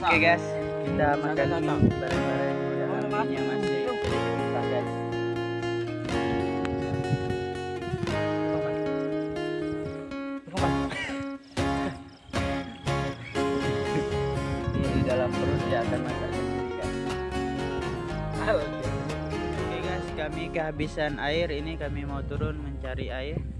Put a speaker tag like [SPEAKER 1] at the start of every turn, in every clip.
[SPEAKER 1] Oke guys, kita makan mie bareng-bareng. Udah masih dalam perut dia akan masak sendiri guys. Oke guys, kami kehabisan air. Ini kami mau turun mencari air.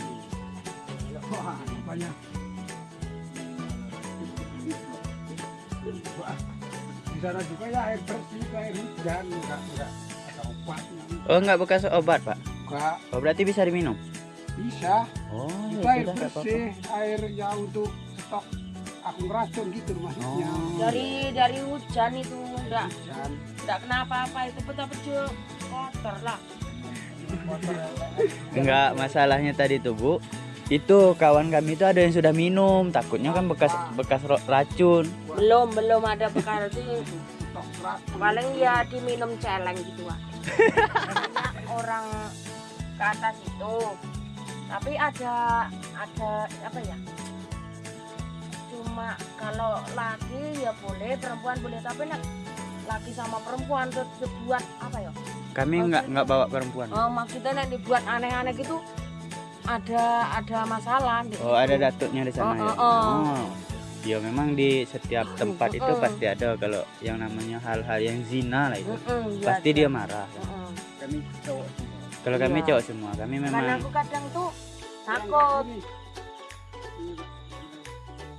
[SPEAKER 2] wah banyak di sana juga ya air bersih air hujan enggak enggak ada obatnya
[SPEAKER 1] oh nggak bekas obat pak?
[SPEAKER 2] Enggak.
[SPEAKER 1] Oh berarti bisa diminum?
[SPEAKER 2] Bisa.
[SPEAKER 1] Oh
[SPEAKER 2] itu
[SPEAKER 1] ya
[SPEAKER 2] air
[SPEAKER 1] sudah nggak apa-apa.
[SPEAKER 2] bersih air yang untuk stok. Akun racun gitu maksudnya.
[SPEAKER 1] Oh.
[SPEAKER 3] Dari dari hujan itu enggak.
[SPEAKER 2] Hujan.
[SPEAKER 3] Enggak kenapa-apa itu betul-betul kotor lah.
[SPEAKER 1] Enggak, masalahnya tadi tuh Bu. Itu kawan kami itu ada yang sudah minum, takutnya kan bekas bekas racun.
[SPEAKER 3] Belum belum ada
[SPEAKER 2] stok racun
[SPEAKER 3] paling ya diminum celeng gitu. Banyak orang ke atas itu. Tapi ada ada apa ya? Cuma kalau laki ya boleh, perempuan boleh, tapi nak laki sama perempuan tuh dibuat apa ya?
[SPEAKER 1] Kami enggak enggak bawa perempuan.
[SPEAKER 3] Oh, maksudnya nek dibuat aneh-aneh gitu ada ada masalah di
[SPEAKER 1] Oh, ada datuknya di sana
[SPEAKER 3] Oh,
[SPEAKER 1] ya.
[SPEAKER 3] oh, oh.
[SPEAKER 1] Oh. Ya memang di setiap tempat itu pasti ada kalau yang namanya hal-hal yang zina lah itu.
[SPEAKER 3] Iya,
[SPEAKER 1] Pasti
[SPEAKER 3] ada.
[SPEAKER 1] dia marah.
[SPEAKER 2] Kami cowok semua
[SPEAKER 1] Kalau kami
[SPEAKER 3] Iya.
[SPEAKER 1] cowok semua, kami
[SPEAKER 3] Karena
[SPEAKER 1] memang
[SPEAKER 3] aku kadang tuh takut.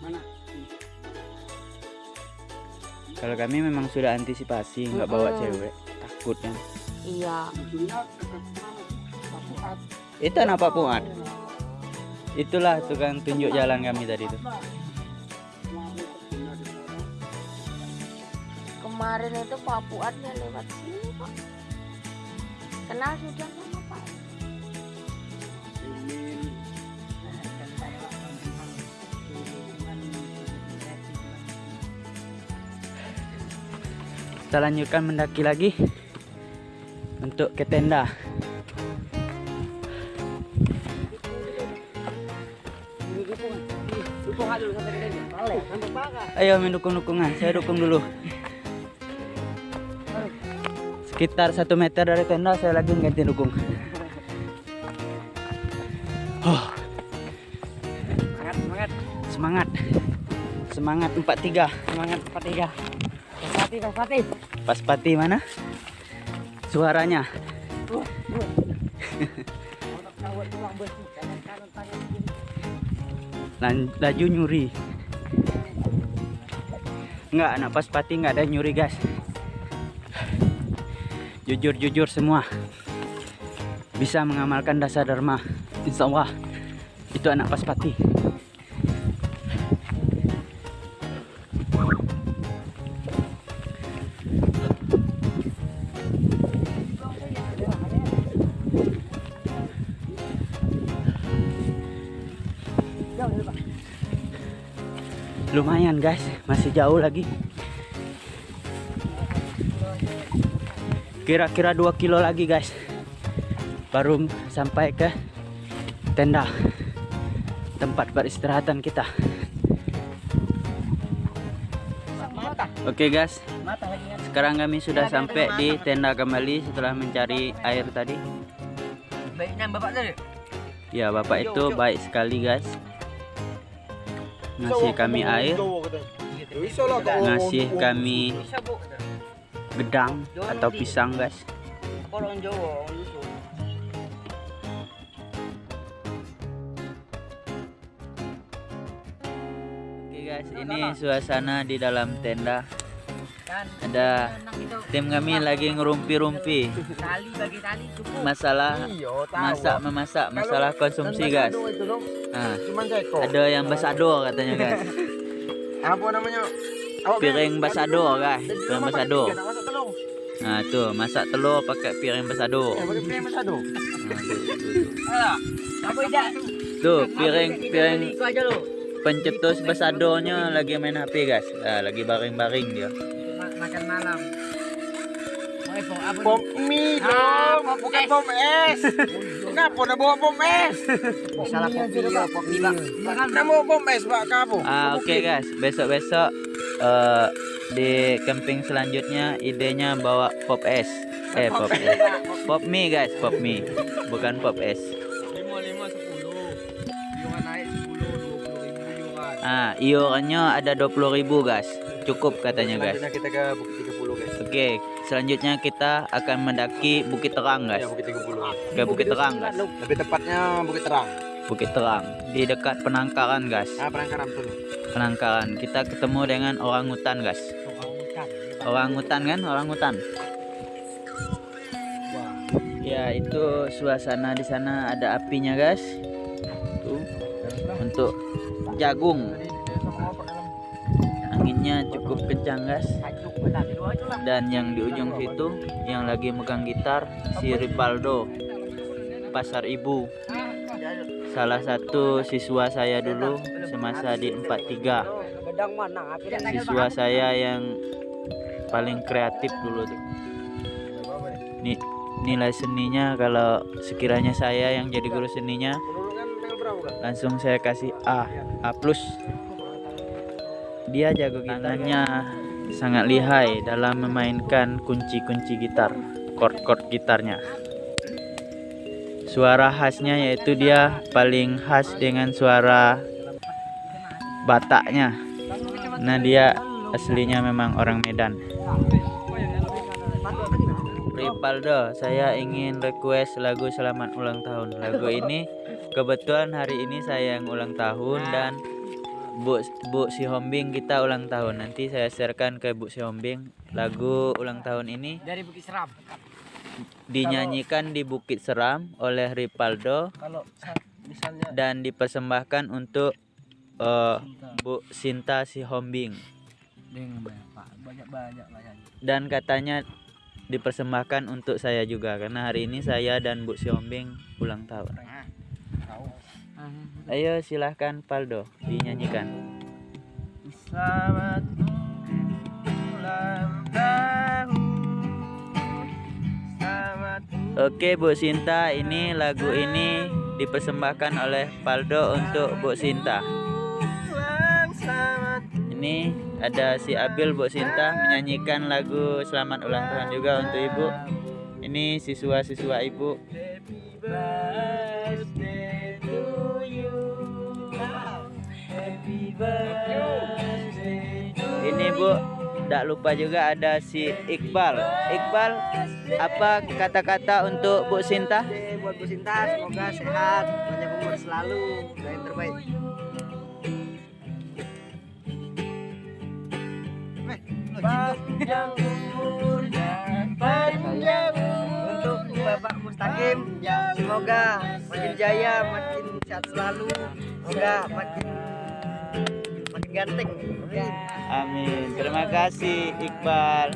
[SPEAKER 2] mana
[SPEAKER 1] kalau kami memang sudah antisipasi nggak bawa cewek, takut kan.
[SPEAKER 3] Iya.
[SPEAKER 1] Itu anak Pak Puat. Itulah tukang tunjuk jalan kami tadi itu.
[SPEAKER 3] Kemarin itu Pak Fuadnya lewat sini Pak. Kenal sudah sama Pak.
[SPEAKER 1] Kita lanjutkan mendaki lagi untuk ke tenda. Ayo main dukung-dukungan, saya dukung dulu. Sekitar satu meter dari tenda saya lagi ganti dukung. Oh,
[SPEAKER 4] Semangat, semangat,
[SPEAKER 1] semangat, semangat 43
[SPEAKER 4] semangat empat tiga. Pasti, pasti.
[SPEAKER 1] Pas pati mana? Suaranya. Lan- laju nyuri. Enggak, anak pas pati enggak ada nyuri, guys. Jujur-jujur semua. Bisa mengamalkan dasar dharma. Insya Allah. Itu anak paspati. Lumayan guys, masih jauh lagi. Kira-kira 2 kilo lagi guys. Baru sampai ke tenda tempat peristirahatan kita. Oke guys,
[SPEAKER 4] lagi kan.
[SPEAKER 1] sekarang kami sudah sampai di tenda kembali setelah mencari air tadi.
[SPEAKER 4] Baiknya bapak tadi.
[SPEAKER 1] Ya bapak itu baik sekali guys. Ngasih kami air, ngasih kami gedang atau pisang guys. Oke guys, ini suasana di dalam tenda.
[SPEAKER 4] Kan.
[SPEAKER 1] Ada tim kami lagi ngerumpi-rumpi.
[SPEAKER 4] Tali bagi tali cukup.
[SPEAKER 1] Masalah
[SPEAKER 2] Iya,
[SPEAKER 1] masak memasak, masalah konsumsi guys. Nah, ada yang basado katanya guys.
[SPEAKER 2] Apa namanya?
[SPEAKER 1] Piring basado guys, piring basado. Nah, tuh masak telur pakai piring basado.
[SPEAKER 2] Eh, pakai piring basado.
[SPEAKER 1] Nah, tuh, piring piring pencetus basadonya lagi main HP guys. Nah, lagi baring-baring dia.
[SPEAKER 4] Ma- Makan malam. Apa
[SPEAKER 2] Pom
[SPEAKER 4] nih?
[SPEAKER 2] mie
[SPEAKER 4] Ah,
[SPEAKER 2] dong,
[SPEAKER 4] pom
[SPEAKER 2] bukan pom es. Kenapa udah bawa pom es?
[SPEAKER 4] Salah kopi ya, kopi bang. Makan
[SPEAKER 2] Nak bawa pom es, Pak, kamu?
[SPEAKER 1] Ah, oke guys, besok-besok eh, di camping selanjutnya idenya bawa pop es. Eh, pop es. Pop mie guys, pop mie. Bukan pop es.
[SPEAKER 2] Lima, lima, sepuluh. Iuran naik sepuluh, dua puluh ribu iuran.
[SPEAKER 1] Ah, iurannya ada 20.000 guys. Cukup katanya guys.
[SPEAKER 2] Selanjutnya kita ke Bukit 30 guys.
[SPEAKER 1] Oke, selanjutnya kita akan mendaki Bukit Terang guys.
[SPEAKER 2] Ya, Bukit 30.
[SPEAKER 1] Ke Bukit Terang guys.
[SPEAKER 2] Lebih tepatnya Bukit Terang.
[SPEAKER 1] Bukit Terang di dekat penangkaran guys.
[SPEAKER 2] Ah, penangkaran tuh.
[SPEAKER 1] Penangkaran. Kita ketemu dengan orang hutan guys. Orang hutan kan? Orang hutan. Ya, itu suasana di sana ada apinya guys. Tuh. Untuk jagung. Anginnya kencang guys. Dan yang di ujung situ yang lagi megang gitar si Ripaldo Pasar Ibu. Salah satu siswa saya dulu semasa di 43.
[SPEAKER 4] Bedang mana?
[SPEAKER 1] Siswa saya yang paling kreatif dulu tuh. Ni, nilai seninya kalau sekiranya saya yang jadi guru seninya langsung saya kasih A A plus dia jago gitarnya sangat lihai dalam memainkan kunci-kunci gitar chord-chord gitarnya. Suara khasnya yaitu dia paling khas dengan suara bataknya. Nah dia aslinya memang orang Medan. Ripaldo, saya ingin request lagu Selamat Ulang Tahun. Lagu ini kebetulan hari ini saya yang ulang tahun dan Bu Bu Si Hombing kita ulang tahun. Nanti saya sharekan ke Bu Si Hombing lagu ulang tahun ini
[SPEAKER 4] Dari Bukit Seram.
[SPEAKER 1] dinyanyikan di Bukit Seram oleh Ripaldo
[SPEAKER 2] Kalau sa- misalnya
[SPEAKER 1] dan dipersembahkan untuk eh, Bu Sinta Si Hombing dan katanya dipersembahkan untuk saya juga karena hari ini saya dan Bu Si Hombing ulang tahun.
[SPEAKER 2] tahu.
[SPEAKER 1] Ayo silahkan Paldo dinyanyikan.
[SPEAKER 4] Selamat ulang tahun. Selamat
[SPEAKER 1] Oke Bu Sinta, ini lagu ini dipersembahkan oleh Paldo untuk Bu Sinta. Ini ada si Abil Bu Sinta menyanyikan lagu selamat ulang tahun juga untuk Ibu. Ini siswa-siswa Ibu. Ini Bu, tidak lupa juga ada si Iqbal. Iqbal, apa kata-kata untuk Bu Sinta?
[SPEAKER 4] Buat Bu Sinta semoga sehat, banyak umur selalu, dan yang terbaik. Panjang umurnya Takim semoga makin jaya makin sehat selalu semoga makin ganteng Amin.
[SPEAKER 1] Amin. Terima kasih Iqbal.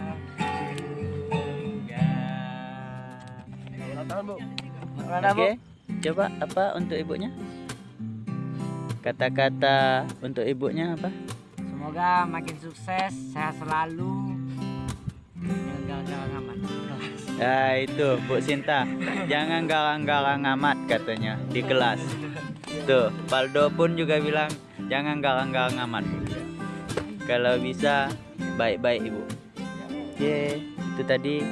[SPEAKER 2] Ulang tahun, Bu.
[SPEAKER 1] Oke. Coba apa untuk ibunya? Kata-kata untuk ibunya apa?
[SPEAKER 4] semoga makin sukses sehat selalu jangan aman
[SPEAKER 1] Ya itu Bu Sinta. Jangan galang-galang amat katanya di kelas. Tuh, Paldo pun juga bilang jangan galang-galang amat. Kalau bisa baik-baik Ibu. Oke, itu tadi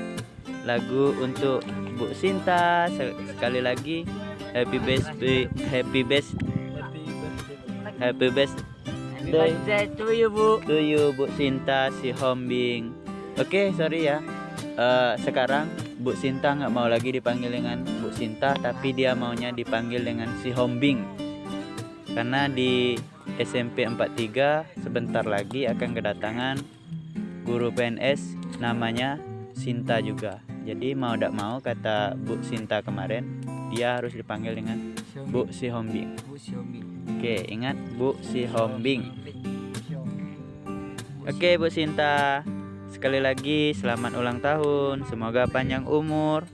[SPEAKER 1] lagu untuk Bu Sinta. Se- Sekali lagi happy birthday, happy best, happy best
[SPEAKER 4] birthday to you bu
[SPEAKER 1] to you Bu Sinta si Hombing. Oke, sorry ya. Eh, sekarang Bu Sinta nggak mau lagi dipanggil dengan Bu Sinta, tapi dia maunya dipanggil dengan si Hombing. Karena di SMP 43 sebentar lagi akan kedatangan guru PNS namanya Sinta juga. Jadi mau tidak mau kata Bu Sinta kemarin, dia harus dipanggil dengan Bu si Hombing. Oke, ingat Bu si Hombing. Oke Bu Sinta, sekali lagi selamat ulang tahun. Semoga panjang umur,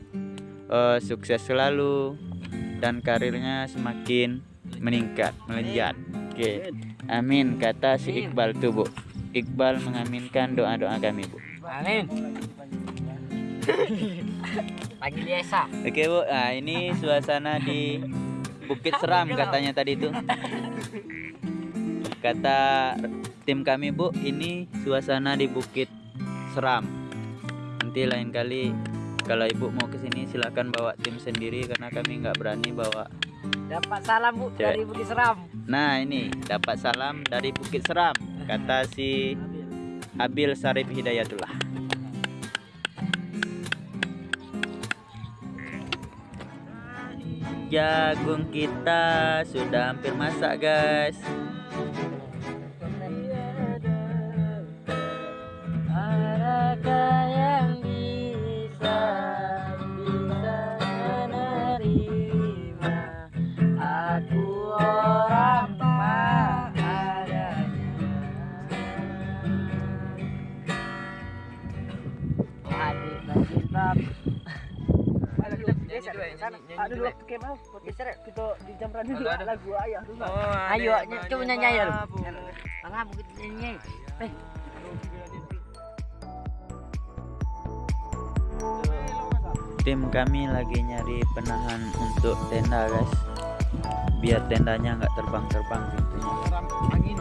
[SPEAKER 1] eh, sukses selalu, dan karirnya semakin meningkat, melejat. Oke, amin kata si Iqbal tuh Bu. Iqbal mengaminkan doa-doa kami Bu.
[SPEAKER 4] amin pagi biasa
[SPEAKER 1] Oke Bu, nah ini suasana di Bukit Seram katanya tadi itu. Kata tim kami Bu, ini suasana di Bukit Seram. Nanti lain kali kalau Ibu mau ke sini silakan bawa tim sendiri karena kami nggak berani bawa.
[SPEAKER 4] Dapat salam bu
[SPEAKER 1] Cewek.
[SPEAKER 4] dari Bukit Seram
[SPEAKER 1] Nah ini dapat salam dari Bukit Seram kata si Abil Sarif Hidayatullah. Jagung kita sudah hampir masak guys.
[SPEAKER 4] Aduh dulu waktu kemau podcast kita di jam dulu lagu ayah dulu. Ayo coba nyanyi aja lu. Mungkin nyanyi. Eh
[SPEAKER 1] Tim kami lagi nyari penahan untuk tenda guys. Biar tendanya nggak terbang-terbang pintunya.
[SPEAKER 2] Angin.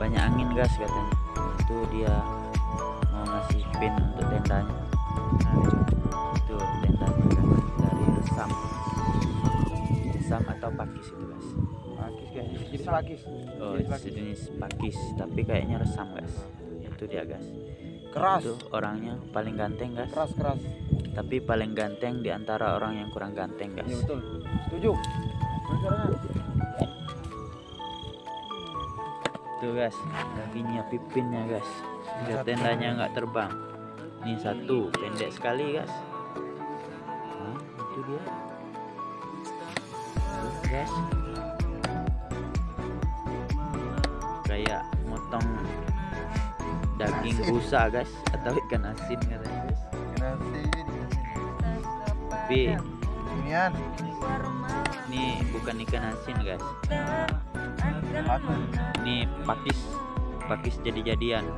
[SPEAKER 1] Banyak angin guys katanya. Itu dia mau ngasih pin untuk tendanya. Nah, itu tendanya Resam atau pakis itu guys.
[SPEAKER 2] Pakis guys. Jadi pakis.
[SPEAKER 1] Oh,
[SPEAKER 2] Jenis pakis.
[SPEAKER 1] sejenis pakis, tapi kayaknya resam guys. Itu dia guys.
[SPEAKER 2] Keras.
[SPEAKER 1] Itu orangnya paling ganteng guys.
[SPEAKER 2] Keras keras.
[SPEAKER 1] Tapi paling ganteng di antara orang yang kurang ganteng guys.
[SPEAKER 2] betul. Setuju.
[SPEAKER 1] Tuh guys, kakinya pipinnya guys. Biar tendanya nggak terbang. Ini satu, pendek sekali guys. Nah, itu dia. Guys. Kayak motong daging busa guys atau ikan asin katanya guys. Tapi
[SPEAKER 2] Inian.
[SPEAKER 1] ini bukan ikan asin guys. Ini pakis, pakis jadi-jadian.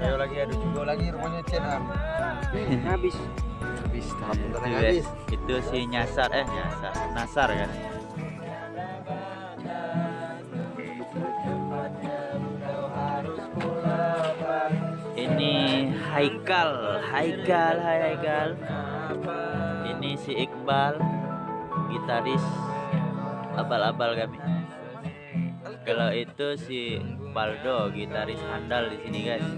[SPEAKER 2] Ayo lagi ada juga lagi rumahnya Cien.
[SPEAKER 4] habis.
[SPEAKER 2] Habis.
[SPEAKER 1] Itu, si nyasar eh nyasar. Nasar kan? Ini Haikal Haikal hai Haikal. Ini si Iqbal gitaris. Abal-abal kami. Kalau itu si Paldo gitaris handal di sini guys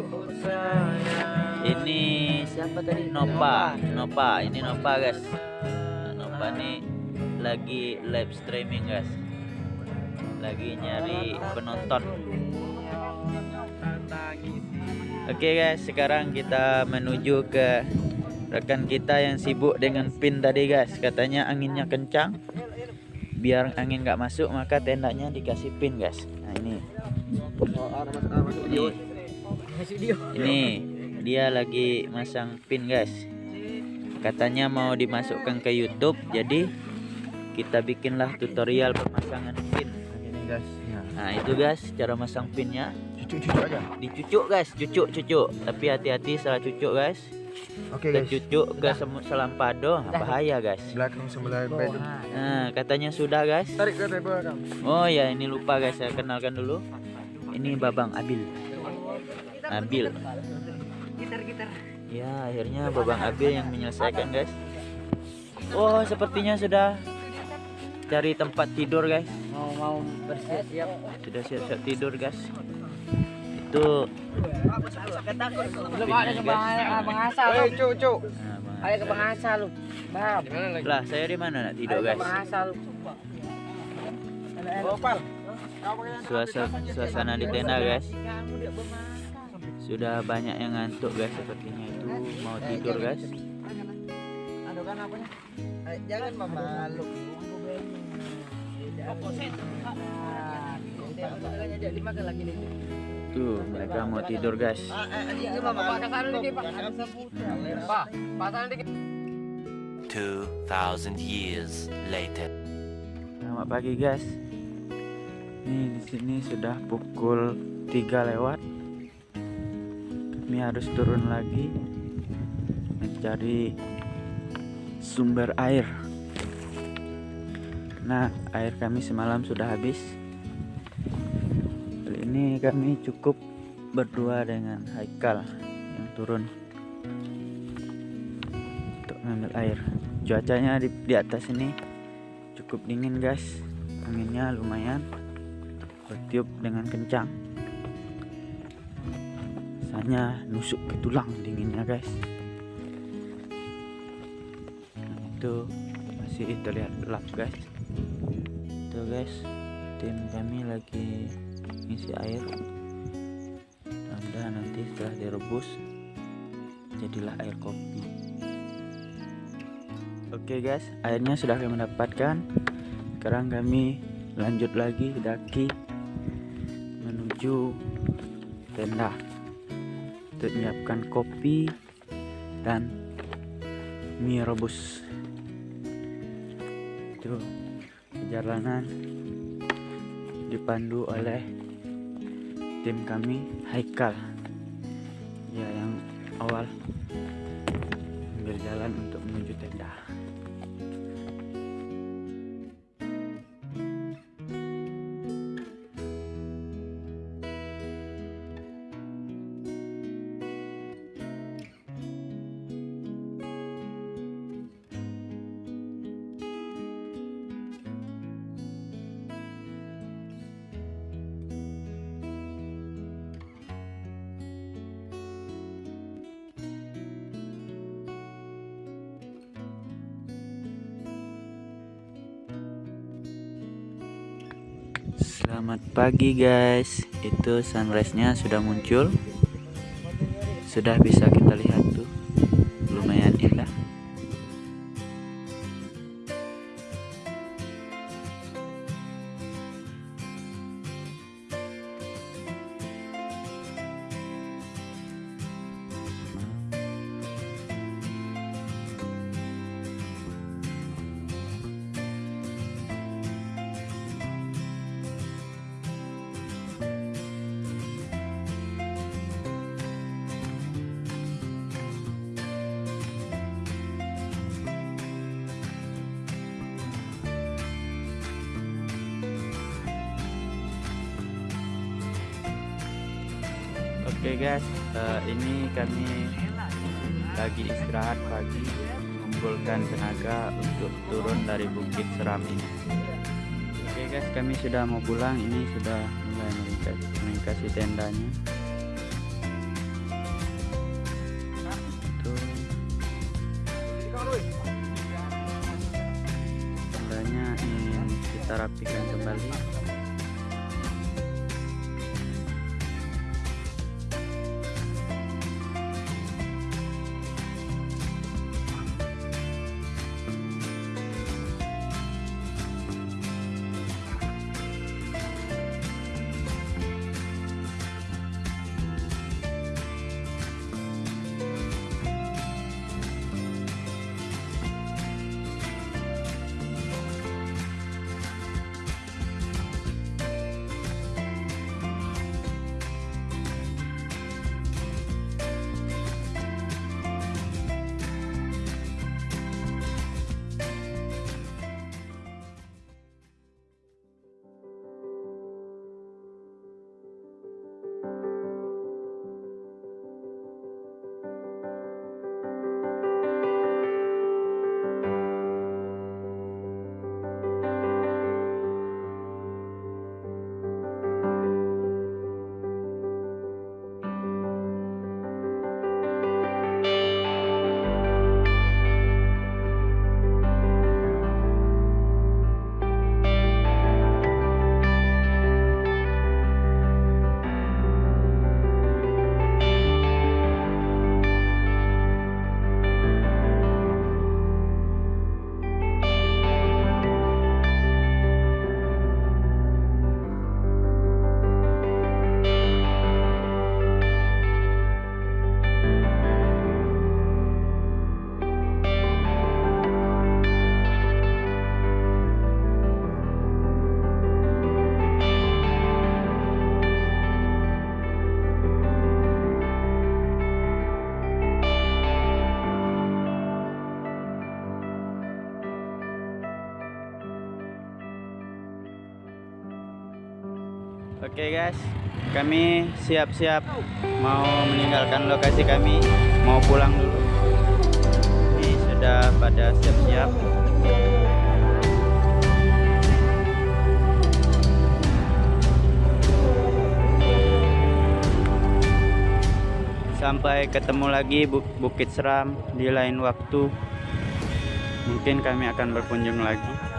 [SPEAKER 1] ini siapa tadi? Nopa Nopa. Ini Nopa guys. Nah, Nopa nih lagi live streaming guys. Lagi nyari penonton. Oke guys. Sekarang kita menuju ke rekan kita yang sibuk dengan pin tadi guys. Katanya anginnya kencang. Biar angin nggak masuk maka tendanya dikasih pin guys. Nah ini. Ini, ini dia lagi masang pin guys. Katanya mau dimasukkan ke YouTube jadi kita bikinlah tutorial pemasangan pin.
[SPEAKER 2] Ini guys ya.
[SPEAKER 1] Nah itu guys cara masang pinnya.
[SPEAKER 2] Cucuk-cucuk aja.
[SPEAKER 1] Dicucuk guys cucuk cucuk tapi hati-hati salah cucuk guys.
[SPEAKER 2] Oke
[SPEAKER 1] kita
[SPEAKER 2] guys.
[SPEAKER 1] cucuk ke semut selampado nah, bahaya guys.
[SPEAKER 2] Belakang sebelah bed
[SPEAKER 1] nah katanya sudah guys.
[SPEAKER 2] Tarik ke belakang
[SPEAKER 1] oh ya ini lupa guys. Saya kenalkan dulu. Ini babang abil. Abil ya akhirnya babang abil yang menyelesaikan guys. Oh sepertinya sudah cari tempat tidur guys.
[SPEAKER 4] Mau mau bersiap-siap.
[SPEAKER 1] Sudah siap-siap tidur guys. Itu
[SPEAKER 4] belum ada ke bang Bang Asa lu?
[SPEAKER 2] Eh
[SPEAKER 1] nah,
[SPEAKER 4] ke Bang Asa lu? Bang.
[SPEAKER 1] Lah saya di mana nak tidur guys?
[SPEAKER 4] Bang Asa lu?
[SPEAKER 2] Gopal.
[SPEAKER 1] Suasana suasana di tenda guys sudah banyak yang ngantuk guys sepertinya itu. Mau tidur guys.
[SPEAKER 4] Adukan apanya? Jangan memalu dimakan lagi nih
[SPEAKER 1] tuh mereka mau tidur guys.
[SPEAKER 4] Pak, pasang dikit.
[SPEAKER 5] 2,000 years later.
[SPEAKER 1] selamat pagi guys. Nih di sini sudah pukul 3 lewat kami harus turun lagi. Mencari sumber air. Nah air kami semalam sudah habis. Kali ini kami cukup berdua dengan Haikal yang turun untuk mengambil air. Cuacanya di, di atas ini cukup dingin guys. Anginnya lumayan bertiup dengan kencang rasanya nusuk ke tulang dinginnya guys. Itu masih terlihat gelap guys. Itu guys tim kami lagi ngisi air. Mudah nanti setelah direbus jadilah air kopi. Oke guys airnya sudah kami dapatkan. Sekarang kami lanjut lagi daki menuju tenda untuk menyiapkan kopi dan mie rebus. Itu perjalanan dipandu oleh tim kami Haikal. Ya yang awal ambil jalan untuk menuju tenda pagi guys. Itu sunrise-nya sudah muncul. Sudah bisa kita lihat tuh tenaga untuk turun dari Bukit Seram ini. Oke guys, kami sudah mau pulang. Ini sudah mulai meningkat, melintasi tendanya. Tuh. Tendanya ingin kita rapikan Oke guys, kami siap-siap mau meninggalkan lokasi kami, mau pulang dulu. Ini sudah pada siap-siap. Sampai ketemu lagi Bu- Bukit Seram di lain waktu. Mungkin kami akan berkunjung lagi.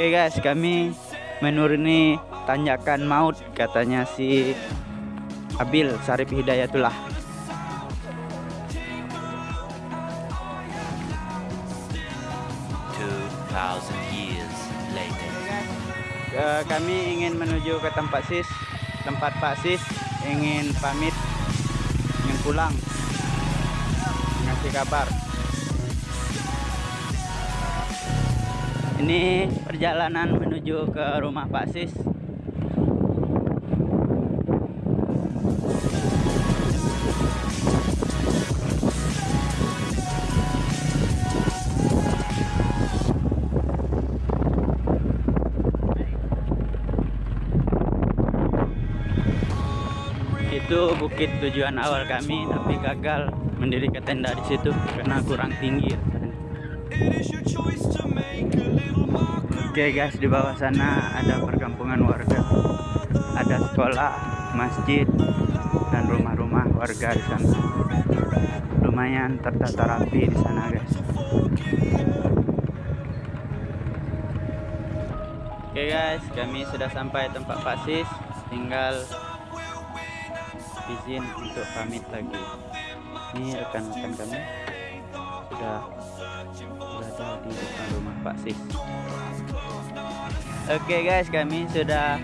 [SPEAKER 1] Oke guys, kami menuruni tanjakan maut katanya si Abil Sarip Hidayatullah.
[SPEAKER 5] Years later.
[SPEAKER 1] Kami ingin menuju ke tempat sis, tempat Pak Sis ingin pamit, ingin pulang, ngasih kabar. Ini perjalanan menuju ke rumah Pak Sis. Itu bukit tujuan awal kami, tapi gagal mendirikan tenda di situ karena kurang tinggi. Oke guys, di bawah sana ada perkampungan warga, ada sekolah, masjid, dan rumah-rumah warga di sana. Lumayan tertata rapi di sana guys. Oke guys, kami sudah sampai tempat Pak Sis, tinggal izin untuk pamit lagi. Ini rekan-rekan kami sudah berada di depan rumah Pak Sis. Oke guys, kami sudah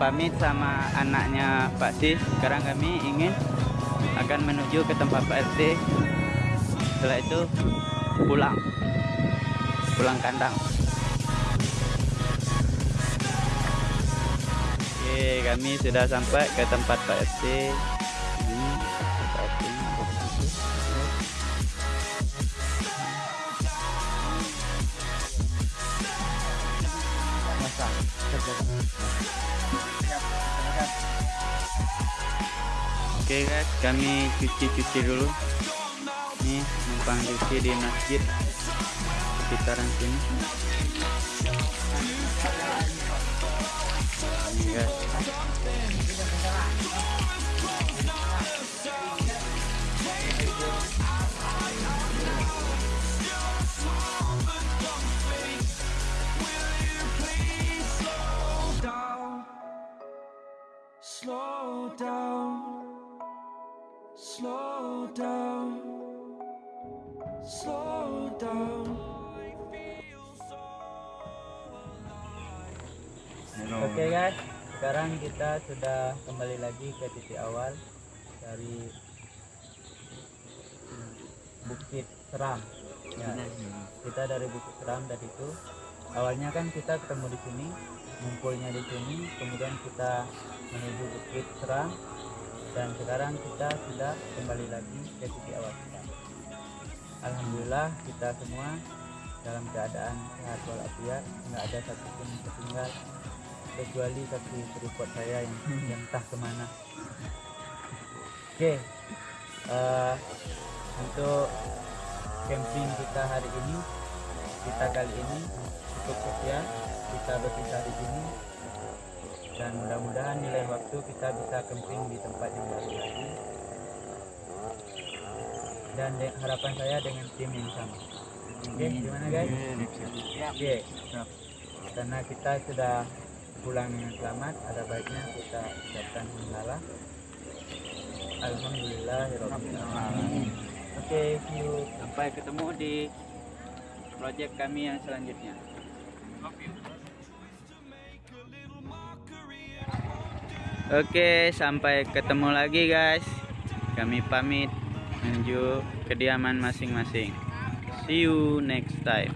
[SPEAKER 1] pamit sama anaknya Pak Sis. Sekarang kami ingin akan menuju ke tempat Pak RT. Setelah itu pulang, pulang kandang. Oke, kami sudah sampai ke tempat Pak RT. Oke guys, kami cuci-cuci dulu. Nih, numpang cuci di masjid sekitaran sini. Ini guys.
[SPEAKER 6] Down, slow down.
[SPEAKER 1] Oke guys, sekarang kita sudah kembali lagi ke titik awal dari Bukit Seram. Ya, kita dari Bukit Seram tadi itu awalnya kan kita ketemu di sini, ngumpulnya di sini, kemudian kita menuju Bukit Seram dan sekarang kita sudah kembali lagi ke titik awal kita. Alhamdulillah kita semua dalam keadaan sehat walafiat, nggak ada satupun yang tertinggal kecuali satu tripod saya yang, yang entah ke mana. Oke, eh, untuk camping kita hari ini, kita kali ini cukup sekian. Kita berpisah di sini dan mudah-mudahan nilai waktu kita bisa camping di tempat yang baru lagi. Dan de- harapan saya dengan tim yang sama. Oke, gimana guys? Oke, karena kita sudah pulang dengan selamat, ada baiknya kita ucapkan hamdalah. Alhamdulillah, Oke, see you. Sampai ketemu di project kami yang selanjutnya. Oke, sampai ketemu lagi guys. Kami pamit menuju kediaman masing-masing. See you next time.